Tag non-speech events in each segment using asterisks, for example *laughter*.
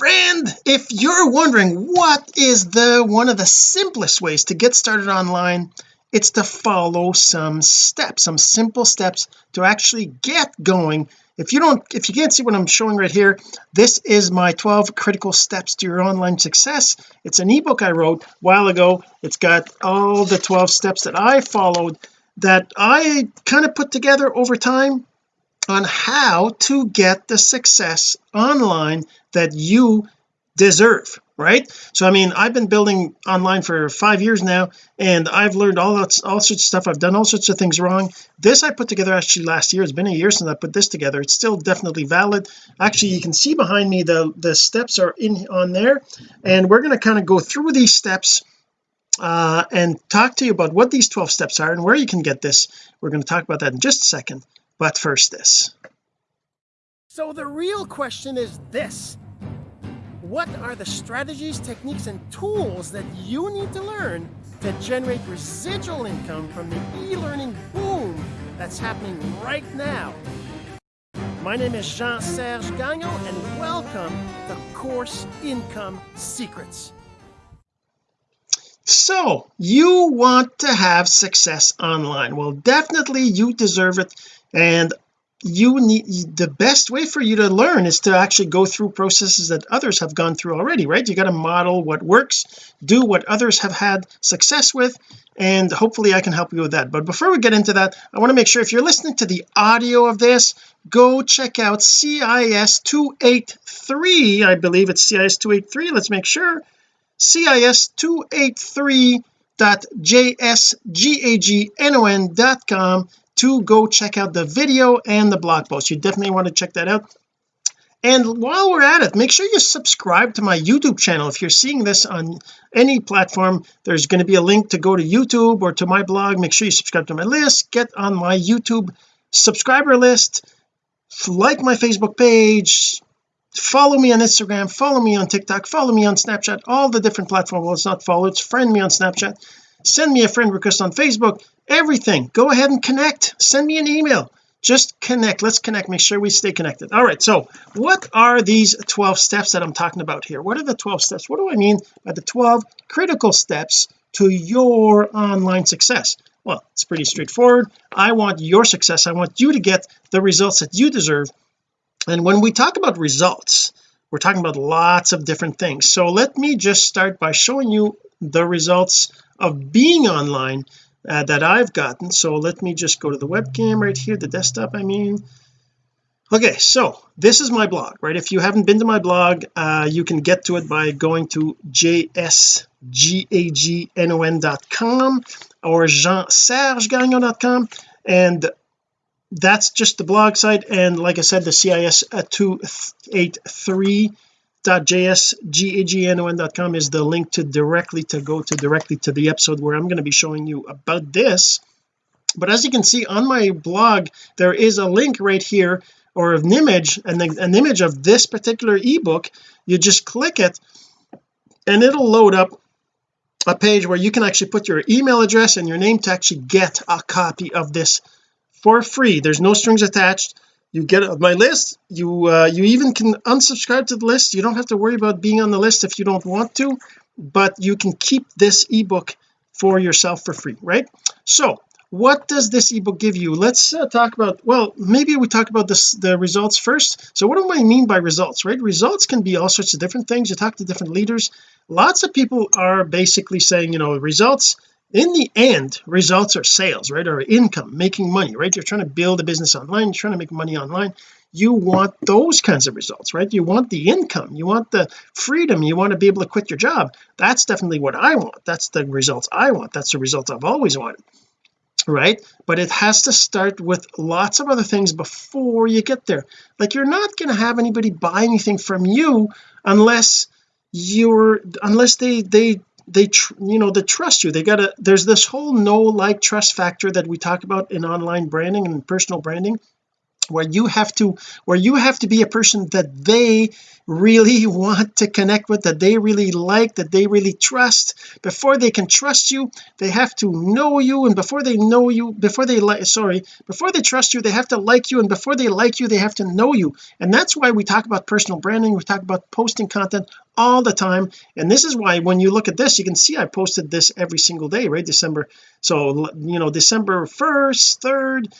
friend if you're wondering what is the one of the simplest ways to get started online it's to follow some steps some simple steps to actually get going. If you don't if you can't see what I'm showing right here this is my 12 critical steps to your online success. It's an ebook I wrote a while ago. It's got all the 12 steps that I followed that I kind of put together over time on how to get the success online that you deserve right? So I mean I've been building online for five years now and I've learned all that all sorts of stuff. I've done all sorts of things wrong. This I put together actually last year. It's been a year since I put this together. It's still definitely valid. Actually you can see behind me the the steps are in on there and we're going to kind of go through these steps uh, and talk to you about what these 12 steps are and where you can get this. We're going to talk about that in just a second but first this so the real question is this what are the strategies, techniques, and tools that you need to learn to generate residual income from the e-learning boom that's happening right now? My name is Jean-Serge Gagnon, and welcome to Course Income Secrets. So you want to have success online well definitely you deserve it and you need the best way for you to learn is to actually go through processes that others have gone through already right? You got to model what works do what others have had success with and hopefully I can help you with that. But before we get into that I want to make sure if you're listening to the audio of this go check out CIS 283 I believe it's CIS 283 let's make sure. CIS 283.jsgagnon.com to go check out the video and the blog post. You definitely want to check that out. And while we're at it make sure you subscribe to my YouTube channel. If you're seeing this on any platform there's going to be a link to go to YouTube or to my blog. Make sure you subscribe to my list. Get on my YouTube subscriber list. Like my Facebook page. Follow me on Instagram. Follow me on TikTok. Follow me on Snapchat. All the different platforms. Well it's not follow it's friend me on Snapchat send me a friend request on Facebook everything. Go ahead and connect. Send me an email. Just connect. Let's connect. Make sure we stay connected. All right so what are these 12 steps that I'm talking about here? What are the 12 steps? What do I mean by the 12 critical steps to your online success? Well it's pretty straightforward. I want your success. I want you to get the results that you deserve. And when we talk about results we're talking about lots of different things. So let me just start by showing you the results of being online uh, that I've gotten. So let me just go to the webcam right here the desktop I mean. Okay so this is my blog right? If you haven't been to my blog uh, you can get to it by going to jsgagnon.com or jean-serge-gagnon.com and that's just the blog site. And like I said the CIS 283 jsgagnon.com is the link to directly to go to directly to the episode where I'm going to be showing you about this. But as you can see on my blog there is a link right here or an image and an image of this particular ebook. You just click it and it'll load up a page where you can actually put your email address and your name to actually get a copy of this for free. There's no strings attached you get my list. You uh, you even can unsubscribe to the list. You don't have to worry about being on the list if you don't want to but you can keep this ebook for yourself for free right? So what does this ebook give you? Let's uh, talk about well maybe we talk about this the results first. So what do I mean by results right? Results can be all sorts of different things. You talk to different leaders. Lots of people are basically saying you know results in the end results are sales right or income making money right? You're trying to build a business online you're trying to make money online. You want those kinds of results right? You want the income you want the freedom you want to be able to quit your job. That's definitely what I want. That's the results I want. That's the results I've always wanted right? But it has to start with lots of other things before you get there. Like you're not going to have anybody buy anything from you unless you're unless they they they you know they trust you. They gotta there's this whole no like trust factor that we talk about in online branding and personal branding where you have to where you have to be a person that they really *laughs* want to connect with that they really like that they really trust. Before they can trust you they have to know you and before they know you before they like sorry before they trust you they have to like you and before they like you they have to know you. And that's why we talk about personal branding we talk about posting content all the time. And this is why when you look at this you can see I posted this every single day right? December so you know December 1st 3rd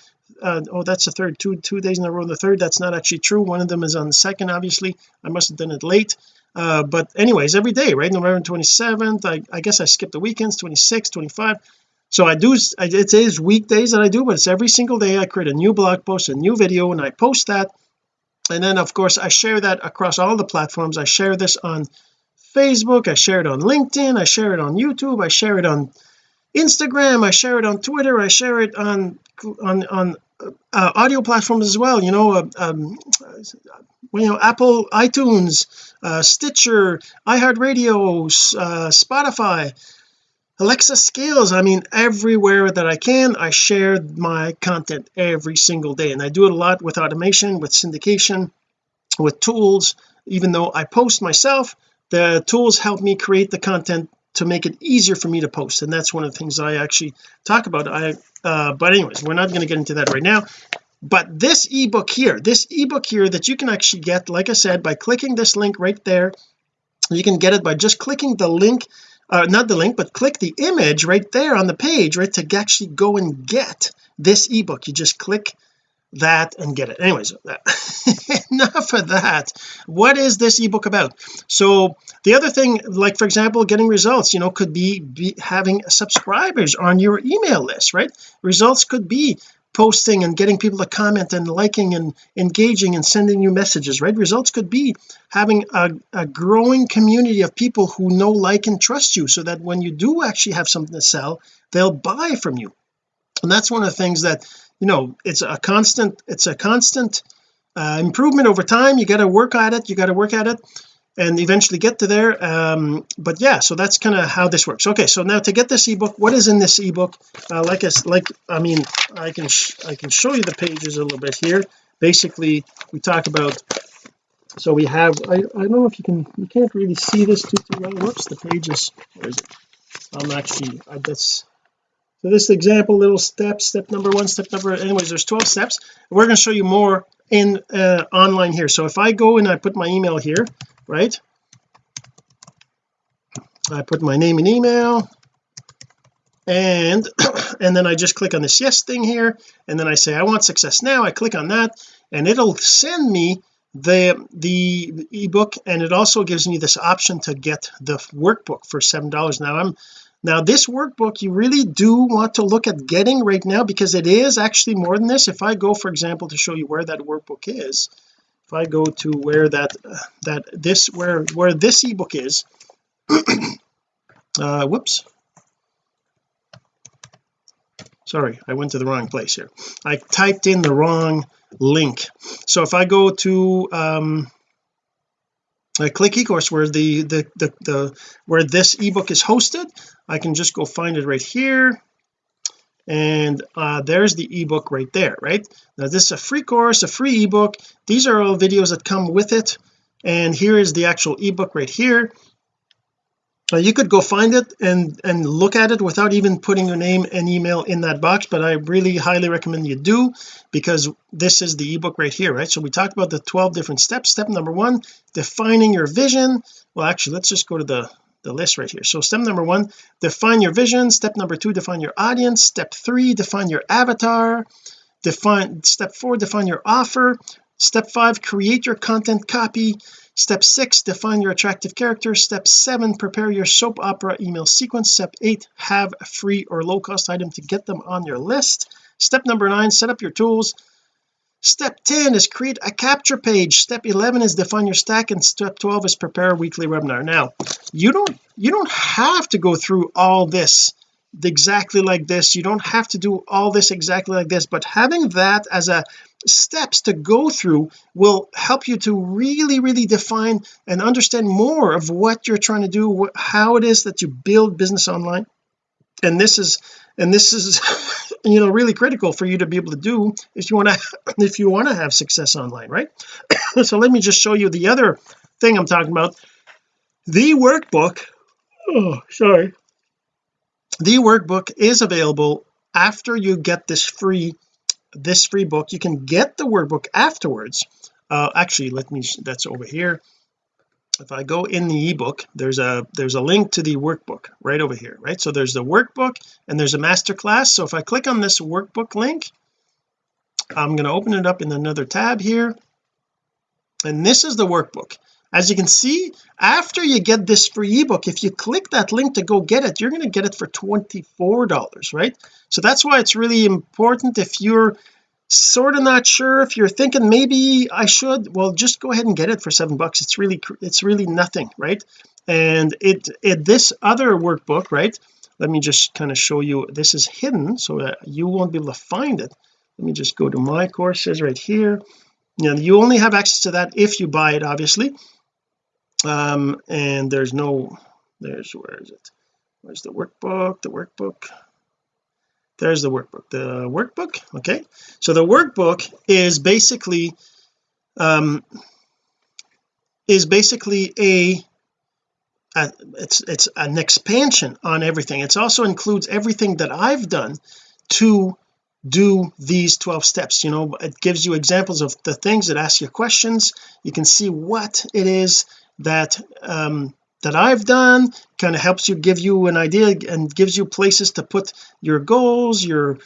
uh, oh that's the third two two days in a row the third that's not actually true. One of them is on the second obviously. I must have done it late. Uh, but anyways every day right? November 27th I, I guess I skipped the weekends 26 25 so I do it is weekdays that I do but it's every single day I create a new blog post a new video and I post that and then of course I share that across all the platforms. I share this on Facebook I share it on LinkedIn I share it on YouTube I share it on Instagram I share it on Twitter I share it on on on uh, audio platforms as well you know uh, um, you know Apple iTunes uh, Stitcher iHeartRadio uh, Spotify Alexa skills I mean everywhere that I can I share my content every single day. And I do it a lot with automation with syndication with tools. Even though I post myself the tools help me create the content to make it easier for me to post. And that's one of the things I actually talk about. I uh but anyways we're not going to get into that right now. But this ebook here this ebook here that you can actually get like I said by clicking this link right there. You can get it by just clicking the link uh, not the link but click the image right there on the page right to actually go and get this ebook. You just click that and get it. Anyways *laughs* enough of that. What is this ebook about? So the other thing like for example getting results you know could be, be having subscribers on your email list right? Results could be posting and getting people to comment and liking and engaging and sending you messages right? Results could be having a, a growing community of people who know like and trust you so that when you do actually have something to sell they'll buy from you. And that's one of the things that you know it's a constant it's a constant uh, improvement over time. You got to work at it. You got to work at it and eventually get to there um but yeah so that's kind of how this works. Okay so now to get this ebook what is in this ebook? Uh, like I like I mean I can I can show you the pages a little bit here. Basically we talk about so we have I, I don't know if you can you can't really see this too, too well. Whoops the pages where is it? I'm actually I, that's so this example little step step number one step number anyways there's 12 steps. We're going to show you more in uh, online here. So if I go and I put my email here right? I put my name and email and *coughs* and then I just click on this yes thing here and then I say I want success now. I click on that and it'll send me the the ebook and it also gives me this option to get the workbook for seven dollars. Now I'm now this workbook you really do want to look at getting right now because it is actually more than this. If I go for example to show you where that workbook is if I go to where that that this where where this ebook is *clears throat* uh whoops. Sorry I went to the wrong place here. I typed in the wrong link. So if I go to um I click ecourse where the, the the the where this ebook is hosted I can just go find it right here and uh, there's the ebook right there right? Now this is a free course a free ebook. These are all videos that come with it. And here is the actual ebook right here. Uh, you could go find it and and look at it without even putting your name and email in that box but I really highly recommend you do because this is the ebook right here right? So we talked about the 12 different steps. Step number one defining your vision. Well actually let's just go to the the list right here. So step number one define your vision. Step number two define your audience. Step three define your avatar. Define step four define your offer. Step five create your content copy. Step six define your attractive character. Step seven prepare your soap opera email sequence. Step eight have a free or low cost item to get them on your list. Step number nine set up your tools step 10 is create a capture page. Step 11 is define your stack and step 12 is prepare a weekly webinar. Now you don't you don't have to go through all this exactly like this. You don't have to do all this exactly like this but having that as a steps to go through will help you to really really define and understand more of what you're trying to do how it is that you build business online. And this is and this is *laughs* you know really critical for you to be able to do if you want to *coughs* if you want to have success online right? *coughs* So let me just show you the other thing I'm talking about. The workbook oh sorry. The workbook is available after you get this free this free book. You can get the workbook afterwards. Uh actually let me that's over here if I go in the ebook there's a there's a link to the workbook right over here right? So there's the workbook and there's a master class so if I click on this workbook link I'm going to open it up in another tab here. And this is the workbook. As you can see after you get this free ebook if you click that link to go get it you're going to get it for $24 right? So that's why it's really important if you're sort of not sure if you're thinking maybe I should. Well just go ahead and get it for seven bucks. It's really it's really nothing right? And it, it this other workbook right? Let me just kind of show you. This is hidden so that you won't be able to find it. Let me just go to my courses right here. You know you only have access to that if you buy it obviously. Um and there's no there's where is it? Where's the workbook? The workbook there's the workbook. The workbook? Okay. So the workbook is basically um is basically a, a it's it's an expansion on everything. It also includes everything that I've done to do these 12 steps. You know it gives you examples of the things that ask you questions. You can see what it is that um that I've done kind of helps you give you an idea and gives you places to put your goals your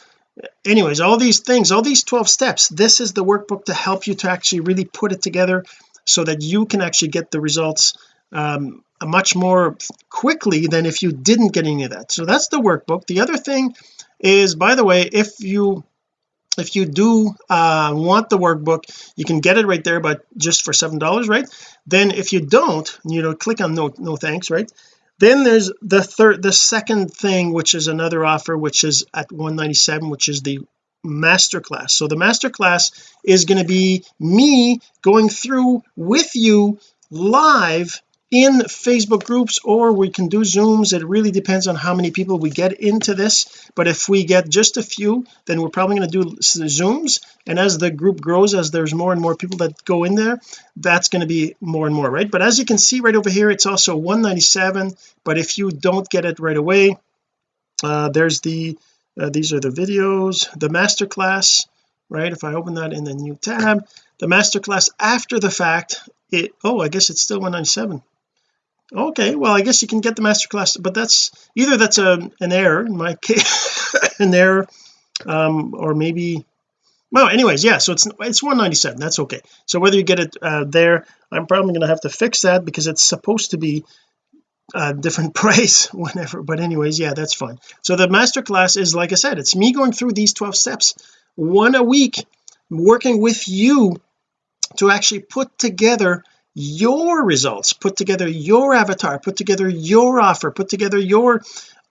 anyways all these things all these 12 steps. This is the workbook to help you to actually really put it together so that you can actually get the results um, much more quickly than if you didn't get any of that. So that's the workbook. The other thing is by the way if you if you do uh, want the workbook you can get it right there but just for seven dollars right? Then if you don't you know click on no no thanks right? Then there's the third the second thing which is another offer which is at 197 which is the masterclass. So the masterclass is going to be me going through with you live in Facebook groups or we can do zooms. It really depends on how many people we get into this. But if we get just a few then we're probably going to do zooms. And as the group grows as there's more and more people that go in there that's going to be more and more right? But as you can see right over here it's also 197 but if you don't get it right away uh there's the uh, these are the videos the master class right? If I open that in the new tab the master class after the fact it oh I guess it's still 197 okay well I guess you can get the masterclass but that's either that's a an error in my case *laughs* an error um or maybe well anyways yeah so it's it's 197 that's okay. So whether you get it uh, there I'm probably going to have to fix that because it's supposed to be a different *laughs* price whenever but anyways yeah that's fine. So the masterclass is like I said it's me going through these 12 steps one a week working with you to actually put together your results put together your avatar put together your offer put together your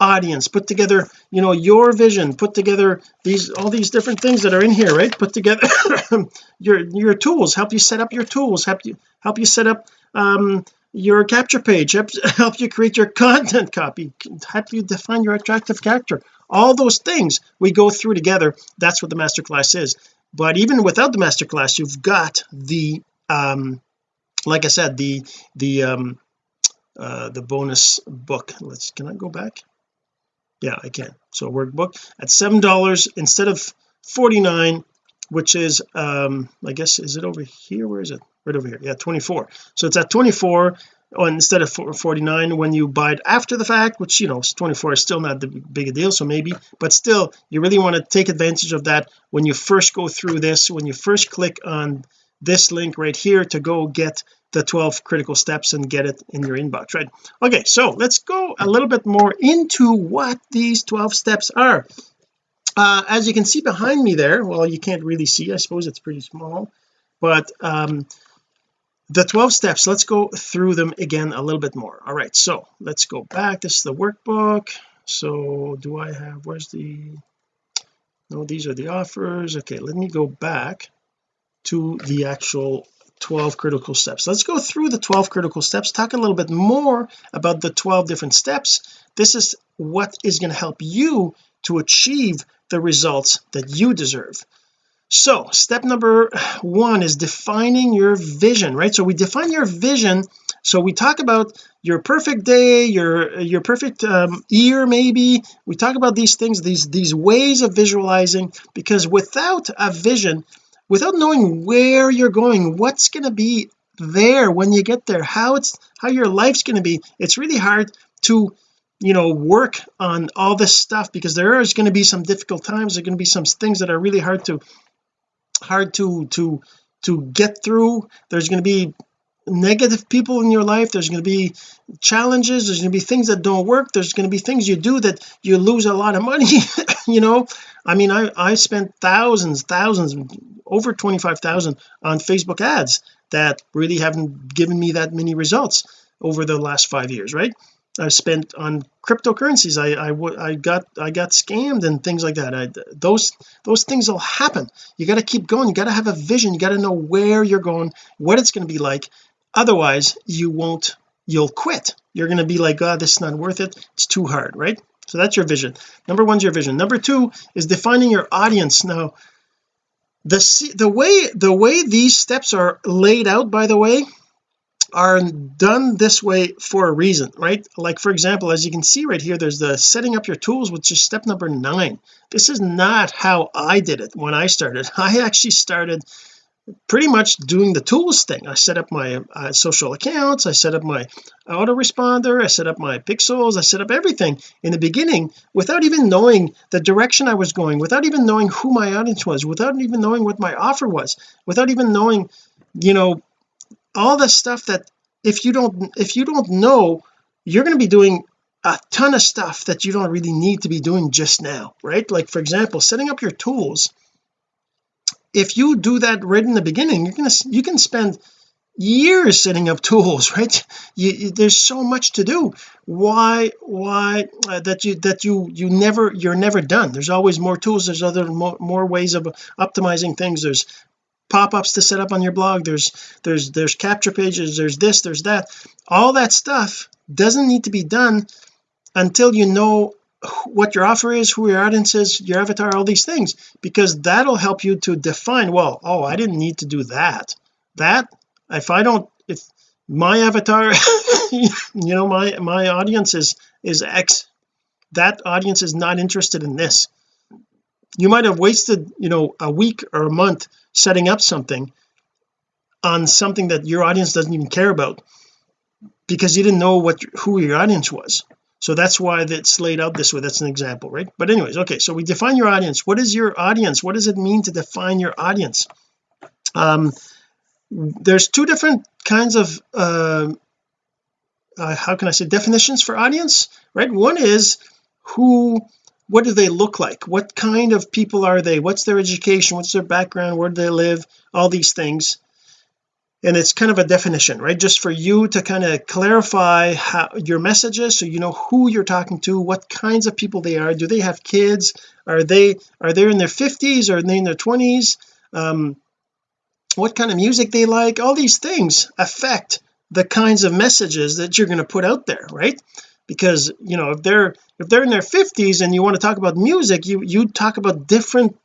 audience put together you know your vision put together these all these different things that are in here right? Put together *coughs* your your tools help you set up your tools help you help you set up um your capture page help, *laughs* help you create your content copy help you define your attractive character. All those things we go through together. That's what the masterclass is. But even without the masterclass you've got the um like I said the the um uh the bonus book. Let's can I go back? Yeah I can. So workbook at seven dollars instead of 49 which is um I guess is it over here? Where is it? Right over here. Yeah 24 so it's at 24 oh, instead of 49 when you buy it after the fact which you know 24 is still not the big a deal so maybe but still you really want to take advantage of that when you first go through this when you first click on this link right here to go get the 12 critical steps and get it in your inbox right? Okay so let's go a little bit more into what these 12 steps are. Uh, as you can see behind me there well you can't really see I suppose it's pretty small but um the 12 steps let's go through them again a little bit more. All right so let's go back. This is the workbook. So do I have where's the no these are the offers. Okay let me go back to the actual 12 critical steps. Let's go through the 12 critical steps talk a little bit more about the 12 different steps. This is what is going to help you to achieve the results that you deserve. So step number one is defining your vision right? So we define your vision. So we talk about your perfect day your your perfect um, year maybe. We talk about these things these these ways of visualizing because without a vision without knowing where you're going what's going to be there when you get there how it's how your life's going to be. It's really hard to you know work on all this stuff because there is going to be some difficult times. There are going to be some things that are really hard to hard to to to get through. There's going to be negative people in your life there's going to be challenges there's going to be things that don't work there's going to be things you do that you lose a lot of money *laughs* you know? I mean I I spent thousands thousands over 25,000 on Facebook ads that really haven't given me that many results over the last five years right? I spent on cryptocurrencies I I, I got I got scammed and things like that. I, those those things will happen. You got to keep going you got to have a vision you got to know where you're going what it's going to be like otherwise you won't you'll quit. You're going to be like god oh, this is not worth it. It's too hard right? So that's your vision. Number one's your vision. Number two is defining your audience. Now the the way the way these steps are laid out by the way are done this way for a reason right? Like for example as you can see right here there's the setting up your tools which is step number nine. This is not how I did it when I started. *laughs* I actually started pretty much doing the tools thing. I set up my uh, social accounts I set up my autoresponder I set up my pixels I set up everything in the beginning without even knowing the direction I was going without even knowing who my audience was without even knowing what my offer was without even knowing you know all the stuff that if you don't if you don't know you're going to be doing a ton of stuff that you don't really need to be doing just now right? Like for example setting up your tools if you do that right in the beginning you're gonna you can spend years setting up tools *laughs* right? You, you, there's so much to do. Why why uh, that you that you you never you're never done. There's always more tools there's other more, more ways of optimizing things. There's pop-ups to set up on your blog there's there's there's capture pages there's this there's that. All that stuff doesn't need to be done until you know what your offer is who your audience is your avatar all these things because that'll help you to define well oh I didn't need to do that. That if I don't if my avatar *laughs* you know my my audience is is X that audience is not interested in this. You might have wasted you know a week or a month setting up something on something that your audience doesn't even care about because you didn't know what who your audience was so that's why that's laid out this way. That's an example right? But anyways okay so we define your audience. What is your audience? What does it mean to define your audience? Um there's two different kinds of uh, uh, how can I say definitions for audience right? One is who what do they look like? What kind of people are they? What's their education? What's their background? Where do they live? All these things and it's kind of a definition right? Just for you to kind of clarify how your messages so you know who you're talking to what kinds of people they are. Do they have kids? Are they are they in their 50s or are they in their 20s um what kind of music they like? All these things affect the kinds of messages that you're going to put out there right? Because you know if they're if they're in their 50s and you want to talk about music you you talk about different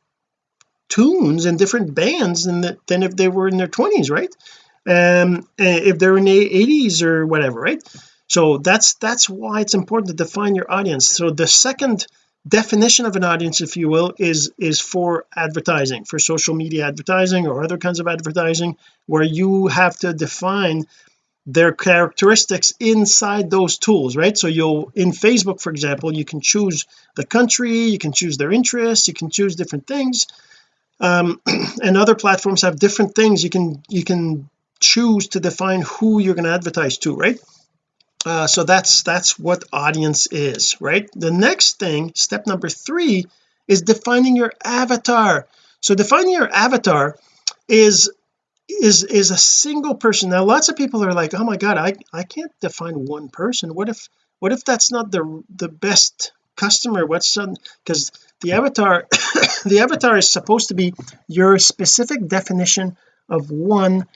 tunes and different bands than the, than if they were in their 20s right um if they're in the 80s or whatever right? So that's that's why it's important to define your audience. So the second definition of an audience if you will is is for advertising for social media advertising or other kinds of advertising where you have to define their characteristics inside those tools right? So you'll in Facebook for example you can choose the country you can choose their interests you can choose different things. Um, *clears throat* and other platforms have different things. You can you can choose to define who you're going to advertise to right? Uh, so that's that's what audience is right? The next thing step number three is defining your avatar. So defining your avatar is is is a single person. Now lots of people are like oh my god I I can't define one person. What if what if that's not the the best customer? What's because the avatar *coughs* the avatar is supposed to be your specific definition of one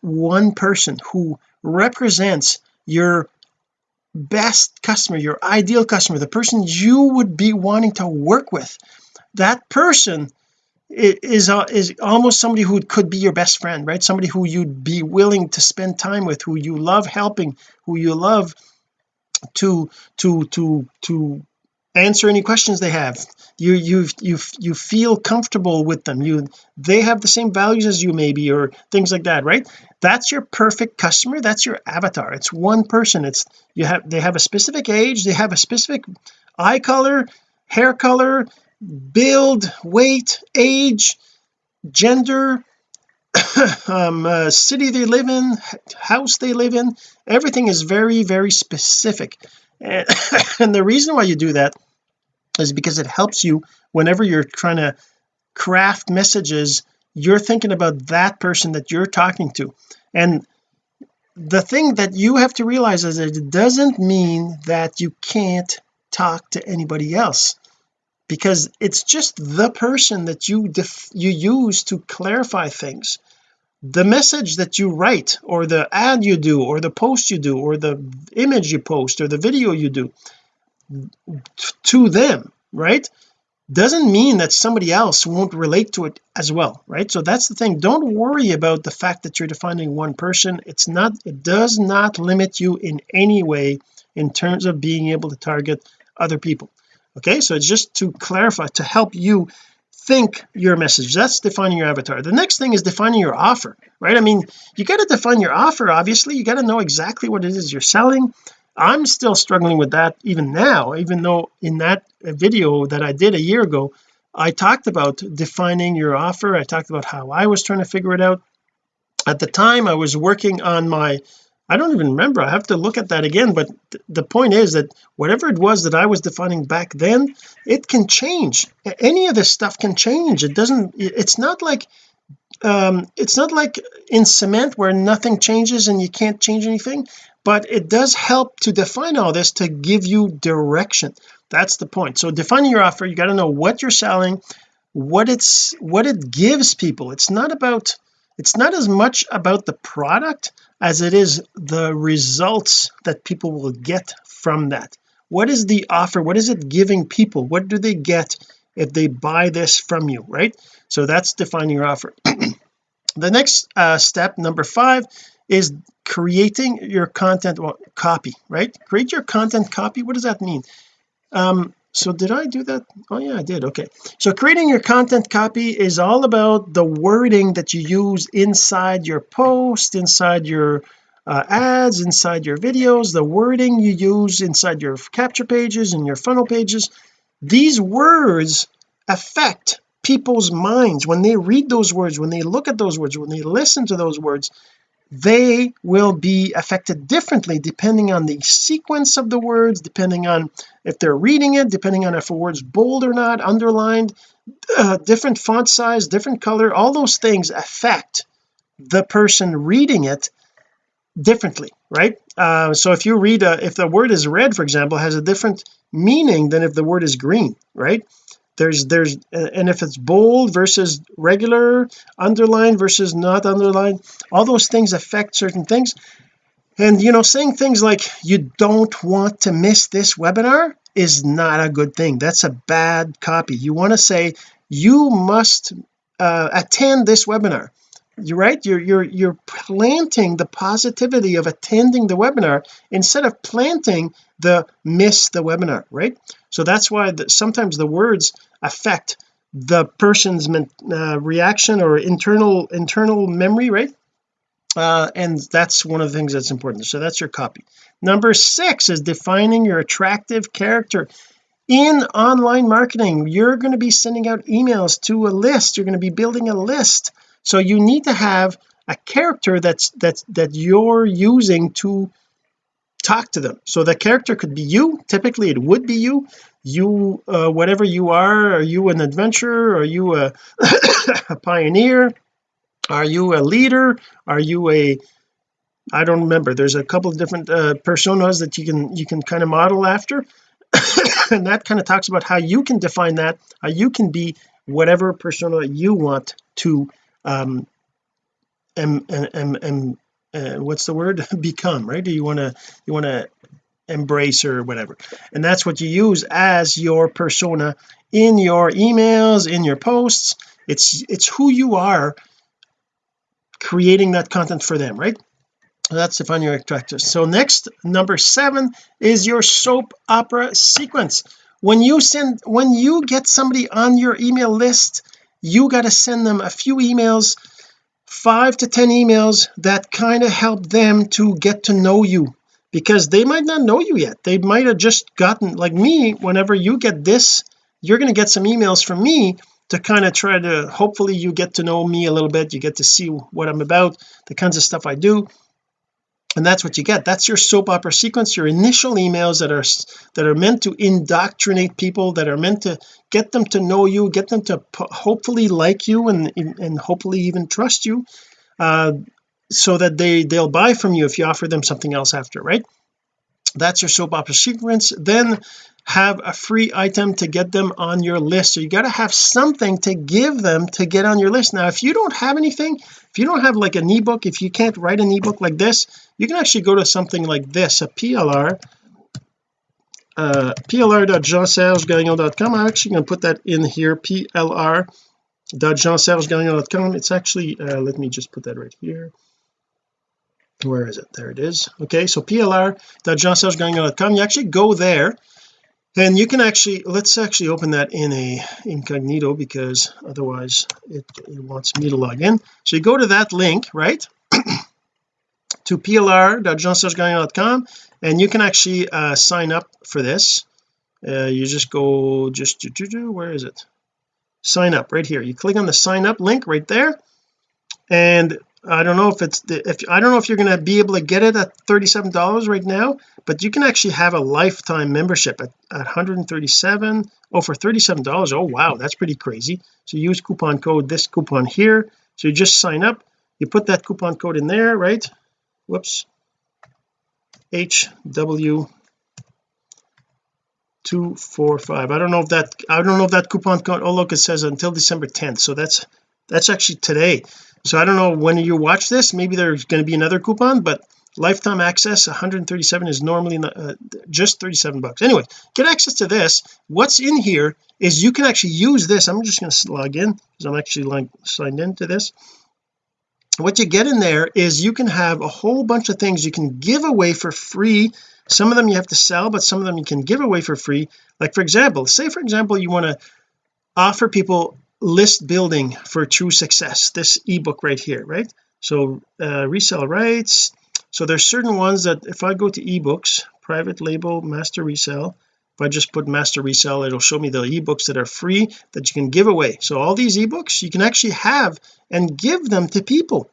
one person who represents your best customer your ideal customer the person you would be wanting to work with. That person is uh, is almost somebody who could be your best friend right? Somebody who you'd be willing to spend time with who you love helping who you love to to to to answer any questions they have. You you you you feel comfortable with them. You they have the same values as you maybe or things like that right? That's your perfect customer. That's your avatar. It's one person. It's you have they have a specific age. They have a specific eye color hair color build weight age gender *coughs* um, uh, city they live in house they live in. Everything is very very specific and, *coughs* and the reason why you do that is because it helps you whenever you're trying to craft messages you're thinking about that person that you're talking to. And the thing that you have to realize is that it doesn't mean that you can't talk to anybody else because it's just the person that you you use to clarify things the message that you write or the ad you do or the post you do or the image you post or the video you do to them right doesn't mean that somebody else won't relate to it as well right? So that's the thing. Don't worry about the fact that you're defining one person. It's not it does not limit you in any way in terms of being able to target other people okay? So it's just to clarify to help you think your message. That's defining your avatar. The next thing is defining your offer right? I mean you got to define your offer obviously. You got to know exactly what it is you're selling. I'm still struggling with that even now even though in that video that I did a year ago I talked about defining your offer. I talked about how I was trying to figure it out. At the time I was working on my I don't even remember. I have to look at that again but th the point is that whatever it was that I was defining back then it can change. Any of this stuff can change. It doesn't it's not like um it's not like in cement where nothing changes and you can't change anything but it does help to define all this to give you direction. That's the point. So defining your offer you got to know what you're selling what it's what it gives people. It's not about it's not as much about the product as it is the results that people will get from that. What is the offer? What is it giving people? What do they get if they buy this from you right? So that's defining your offer. *clears throat* The next uh, step number five is creating your content well, copy right? Create your content copy? What does that mean? Um so did I do that? Oh yeah I did. Okay. So creating your content copy is all about the wording that you use inside your post inside your uh, ads inside your videos the wording you use inside your capture pages and your funnel pages. These words affect people's minds. When they read those words when they look at those words when they listen to those words they will be affected differently depending on the sequence of the words depending on if they're reading it depending on if a word's bold or not underlined uh, different font size different color all those things affect the person reading it differently right? Uh, so if you read a, if the word is red for example has a different meaning than if the word is green right there's there's and if it's bold versus regular underline versus not underlined all those things affect certain things. And you know saying things like you don't want to miss this webinar is not a good thing. That's a bad copy. You want to say you must uh, attend this webinar. You're right? You're you're you're planting the positivity of attending the webinar instead of planting the miss the webinar right so that's why the, sometimes the words affect the person's uh, reaction or internal internal memory right? Uh, and that's one of the things that's important. So that's your copy. Number six is defining your attractive character. In online marketing you're going to be sending out emails to a list. You're going to be building a list. So you need to have a character that's that's that you're using to talk to them. So the character could be you. Typically it would be you. You uh, whatever you are are you an adventurer? Are you a, *coughs* a pioneer? Are you a leader? Are you a I don't remember. There's a couple of different uh, personas that you can you can kind of model after. *coughs* And that kind of talks about how you can define that how you can be whatever persona you want to um and and and, uh, what's the word? *laughs* Become right? Do you want to you want to embrace or whatever. And that's what you use as your persona in your emails in your posts. It's it's who you are creating that content for them right? That's to find your attractors so next number seven is your soap opera sequence. When you send when you get somebody on your email list you got to send them a few emails five to ten emails that kind of help them to get to know you. Because they might not know you yet. They might have just gotten like me whenever you get this you're going to get some emails from me to kind of try to hopefully you get to know me a little bit you get to see what I'm about the kinds of stuff I do and that's what you get. That's your soap opera sequence your initial emails that are that are meant to indoctrinate people that are meant to get them to know you get them to hopefully like you and and hopefully even trust you uh, so that they they'll buy from you if you offer them something else after right? That's your soap opera sequence. Then have a free item to get them on your list. So you got to have something to give them to get on your list. Now if you don't have anything if you don't have like an ebook if you can't write an ebook like this you can actually go to something like this a PLR uh plr.jeansergegagnon.com I'm actually going to put that in here plr.jeansergegagnon.com it's actually uh, let me just put that right here. Where is it? There it is. Okay so plr.jeansergegagnon.com you actually go there and you can actually let's actually open that in a incognito because otherwise it, it wants me to log in. So you go to that link right *clears throat* to plr.jeansergegagnon.com and you can actually uh, sign up for this. Uh, you just go just where is it? Sign up right here. You click on the sign up link right there and I don't know if it's the if I don't know if you're going to be able to get it at $37 right now but you can actually have a lifetime membership at, at 137 oh for $37 oh wow that's pretty crazy. So use coupon code this coupon here. So you just sign up. You put that coupon code in there right whoops. HW 245 I don't know if that I don't know if that coupon oh look it says until December 10th so that's that's actually today. So I don't know when you watch this. Maybe there's going to be another coupon but lifetime access 137 is normally uh, just 37 bucks. Anyway get access to this. What's in here is you can actually use this. I'm just going to log in because I'm actually like signed into this what you get in there is you can have a whole bunch of things you can give away for free. Some of them you have to sell but some of them you can give away for free. Like for example say for example you want to offer people list building for true success this ebook right here right? So uh, resell rights. So there's certain ones that if I go to ebooks private label master resell if I just put master resell it'll show me the ebooks that are free that you can give away. So all these ebooks you can actually have and give them to people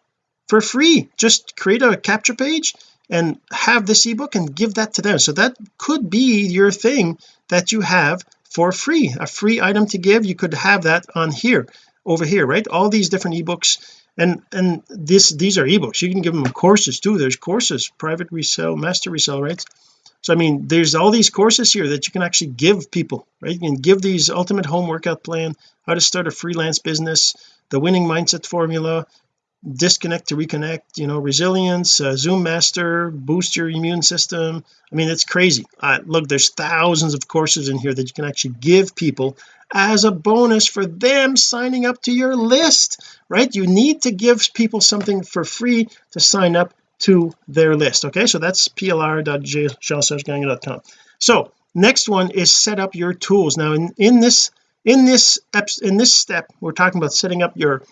for free. Just create a capture page and have this ebook and give that to them. So that could be your thing that you have for free a free item to give. You could have that on here over here right? All these different ebooks. And and this these are ebooks. You can give them courses too. There's courses private resell master resell right so I mean there's all these courses here that you can actually give people right? You can give these ultimate home workout plan how to start a freelance business the winning mindset formula disconnect to reconnect you know resilience uh, zoom master boost your immune system. I mean it's crazy. Uh, look there's thousands of courses in here that you can actually give people as a bonus for them signing up to your list right? You need to give people something for free to sign up to their list. Okay so that's plr.jeansergegagnon.com so next one is set up your tools. Now in in this in this in this step we're talking about setting up your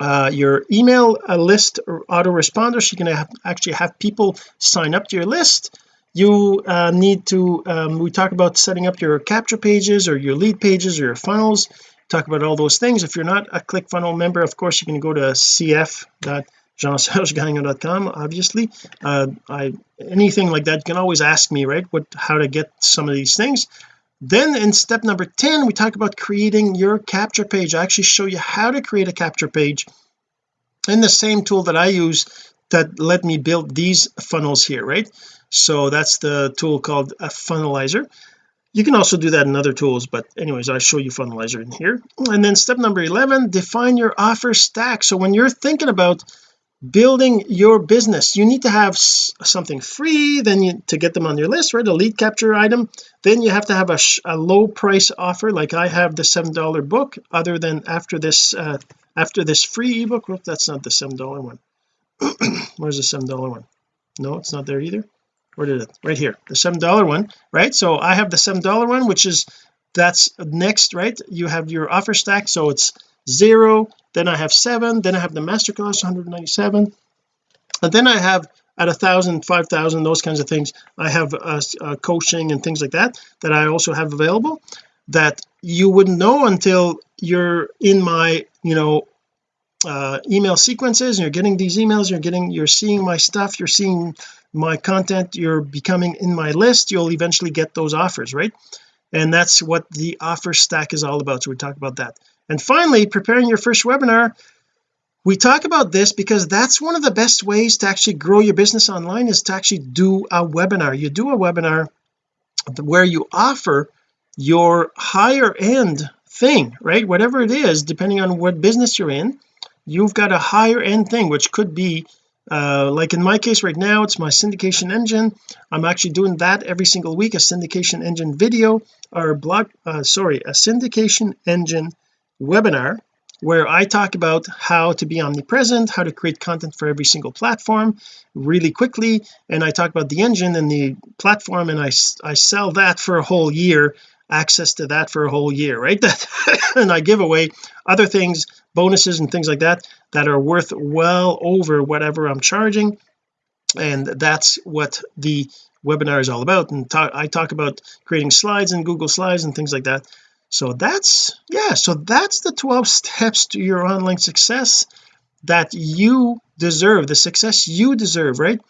uh, your email a list or autoresponder so you can have, actually have people sign up to your list. You uh, need to um, we talk about setting up your capture pages or your lead pages or your funnels. Talk about all those things. If you're not a ClickFunnels member of course you can go to cf.jeansergegagnon.com obviously. Uh, I anything like that you can always ask me right what how to get some of these things. Then in step number 10 we talk about creating your capture page. I actually show you how to create a capture page in the same tool that I use that let me build these funnels here right? So that's the tool called a funnelizer. You can also do that in other tools but anyways I show you funnelizer in here. And then step number 11 define your offer stack. So when you're thinking about building your business. You need to have something free then you to get them on your list right? A lead capture item. Then you have to have a, a low price offer like I have the seven dollar book other than after this uh after this free ebook. Well, that's not the seven dollar one. *clears throat* Where's the seven dollar one? No it's not there either. Where did it? Right here the seven dollar one right? So I have the seven dollar one which is that's next right? You have your offer stack so it's zero then I have seven then I have the masterclass 197 and then I have at a thousand five thousand those kinds of things I have uh, uh, coaching and things like that that I also have available that you wouldn't know until you're in my you know uh, email sequences you're getting these emails you're getting you're seeing my stuff you're seeing my content you're becoming in my list you'll eventually get those offers right? And that's what the offer stack is all about so we talk about that and finally preparing your first webinar. We talk about this because that's one of the best ways to actually grow your business online is to actually do a webinar. You do a webinar where you offer your higher end thing right? Whatever it is depending on what business you're in you've got a higher end thing which could be uh, like in my case right now it's my syndication engine. I'm actually doing that every single week a syndication engine video or blog uh, sorry a syndication engine webinar where I talk about how to be omnipresent how to create content for every single platform really quickly. And I talk about the engine and the platform and I, I sell that for a whole year access to that for a whole year right? *laughs* That and I give away other things bonuses and things like that that are worth well over whatever I'm charging. And that's what the webinar is all about. And talk, I talk about creating slides in Google slides and things like that so that's yeah so that's the 12 steps to your online success that you deserve the success you deserve right?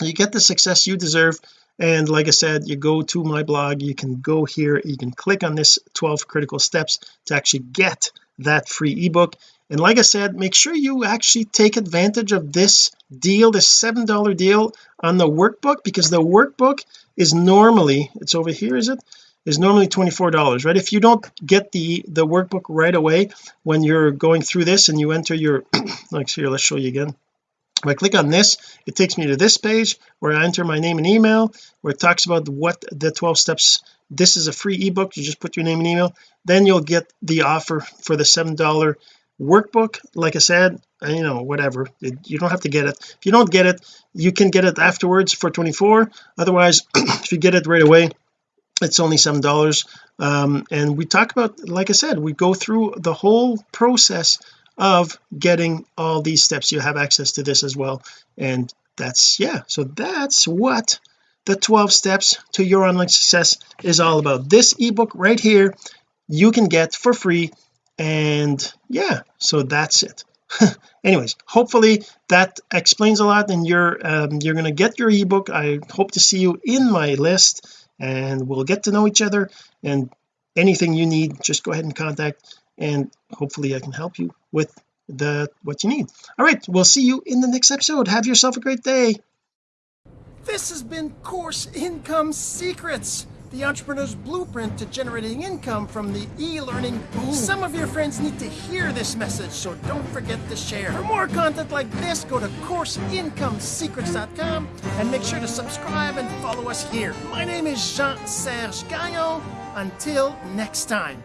You get the success you deserve and like I said you go to my blog you can go here you can click on this 12 critical steps to actually get that free ebook. And like I said make sure you actually take advantage of this deal this seven dollar deal on the workbook because the workbook is normally it's over here is it is normally $24 right? If you don't get the the workbook right away when you're going through this and you enter your *clears throat* like here let's show you again. If I click on this it takes me to this page where I enter my name and email where it talks about what the 12 steps this is a free ebook you just put your name and email then you'll get the offer for the seven dollar workbook. Like I said you know whatever it, you don't have to get it. If you don't get it you can get it afterwards for 24 otherwise *clears throat* if you get it right away it's only seven dollars. Um, and we talk about like I said we go through the whole process of getting all these steps. You have access to this as well. And that's yeah. So that's what the 12 steps to your online success is all about. This ebook right here you can get for free. And yeah so that's it. *laughs* Anyways hopefully that explains a lot and you're um, you're to get your ebook. I hope to see you in my list and we'll get to know each other. And anything you need just go ahead and contact and hopefully I can help you with the what you need. All right we'll see you in the next episode. Have yourself a great day. This has been course income secrets the entrepreneur's blueprint to generating income from the e-learning boom. Some of your friends need to hear this message, so don't forget to share. For more content like this, go to CourseIncomeSecrets.com and make sure to subscribe and follow us here. My name is Jean-Serge Gagnon. Until next time.